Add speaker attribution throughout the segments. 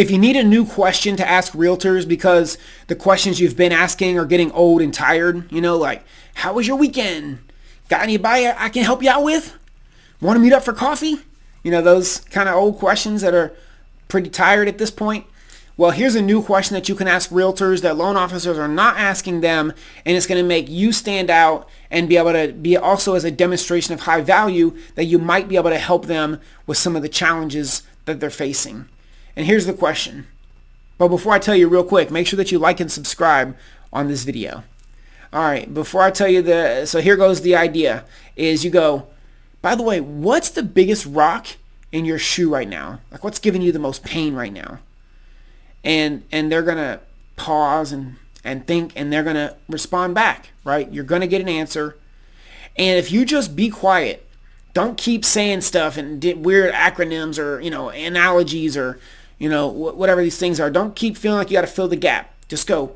Speaker 1: If you need a new question to ask realtors because the questions you've been asking are getting old and tired, you know, like, how was your weekend? Got anybody I can help you out with? Want to meet up for coffee? You know, those kind of old questions that are pretty tired at this point. Well, here's a new question that you can ask realtors that loan officers are not asking them, and it's going to make you stand out and be able to be also as a demonstration of high value that you might be able to help them with some of the challenges that they're facing. And here's the question. But before I tell you real quick, make sure that you like and subscribe on this video. All right, before I tell you the, so here goes the idea, is you go, by the way, what's the biggest rock in your shoe right now? Like what's giving you the most pain right now? and and they're gonna pause and and think and they're gonna respond back right you're gonna get an answer and if you just be quiet don't keep saying stuff and weird acronyms or you know analogies or you know whatever these things are don't keep feeling like you got to fill the gap just go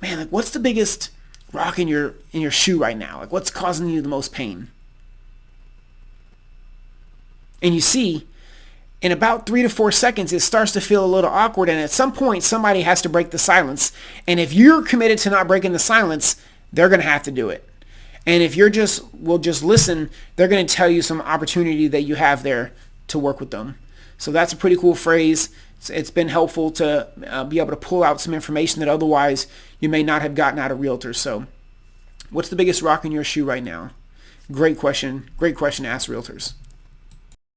Speaker 1: man like what's the biggest rock in your in your shoe right now like what's causing you the most pain and you see in about three to four seconds, it starts to feel a little awkward. And at some point, somebody has to break the silence. And if you're committed to not breaking the silence, they're going to have to do it. And if you're just, will just listen, they're going to tell you some opportunity that you have there to work with them. So that's a pretty cool phrase. It's, it's been helpful to uh, be able to pull out some information that otherwise you may not have gotten out of realtors. So what's the biggest rock in your shoe right now? Great question. Great question to ask realtors.